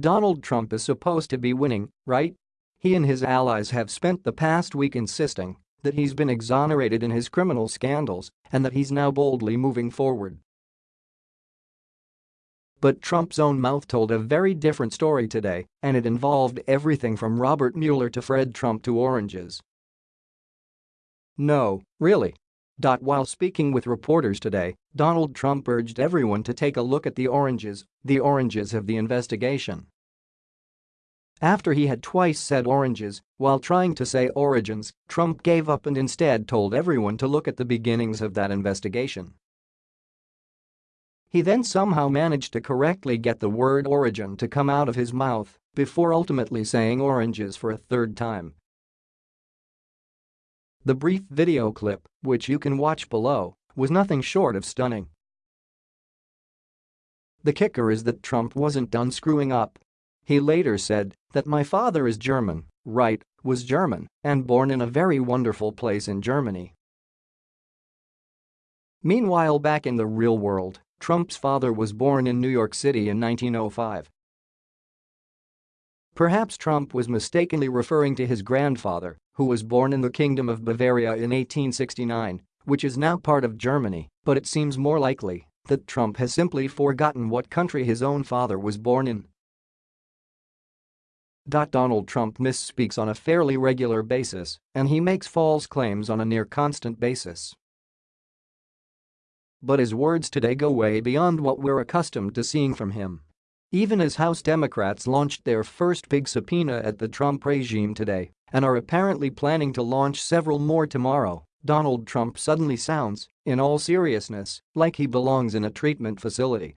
Donald Trump is supposed to be winning, right? He and his allies have spent the past week insisting that he's been exonerated in his criminal scandals and that he's now boldly moving forward. But Trump's own mouth told a very different story today, and it involved everything from Robert Mueller to Fred Trump to oranges. No, really. While speaking with reporters today, Donald Trump urged everyone to take a look at the oranges, the oranges of the investigation. After he had twice said oranges while trying to say origins, Trump gave up and instead told everyone to look at the beginnings of that investigation. He then somehow managed to correctly get the word origin to come out of his mouth before ultimately saying oranges for a third time. The brief video clip, which you can watch below, was nothing short of stunning. The kicker is that Trump wasn't done screwing up he later said that my father is German, right, was German, and born in a very wonderful place in Germany. Meanwhile back in the real world, Trump's father was born in New York City in 1905. Perhaps Trump was mistakenly referring to his grandfather, who was born in the Kingdom of Bavaria in 1869, which is now part of Germany, but it seems more likely that Trump has simply forgotten what country his own father was born in. Donald Trump misspeaks on a fairly regular basis, and he makes false claims on a near-constant basis. But his words today go way beyond what we're accustomed to seeing from him. Even as House Democrats launched their first big subpoena at the Trump regime today and are apparently planning to launch several more tomorrow, Donald Trump suddenly sounds, in all seriousness, like he belongs in a treatment facility.